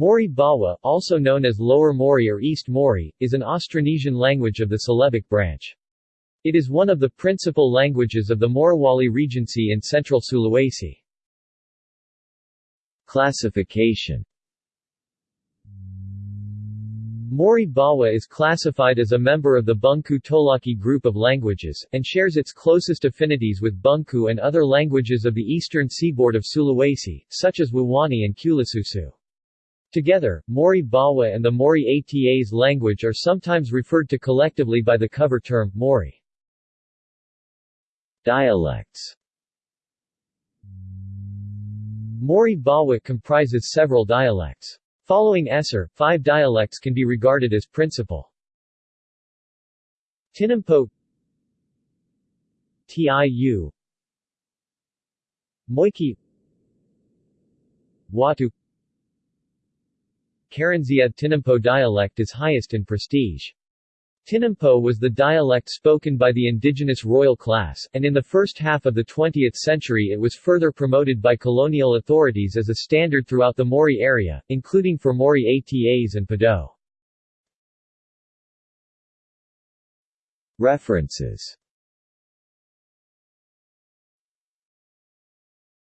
Mori Bawa, also known as Lower Mori or East Mori, is an Austronesian language of the Celebic branch. It is one of the principal languages of the Morowali Regency in central Sulawesi. Classification Mori Bawa is classified as a member of the Bungku Tolaki group of languages, and shares its closest affinities with Bungku and other languages of the eastern seaboard of Sulawesi, such as Wawonii and Kulisusu. Together, Mori Bawa and the Mori Atas language are sometimes referred to collectively by the cover term, Mori. Dialects Mori Bawa comprises several dialects. Following Esser, five dialects can be regarded as principal. Tinampo Tiu Moiki Watu Karanzia Tinampo dialect is highest in prestige. Tinampo was the dialect spoken by the indigenous royal class, and in the first half of the 20th century it was further promoted by colonial authorities as a standard throughout the Mori area, including for Mori Atas and Pado. References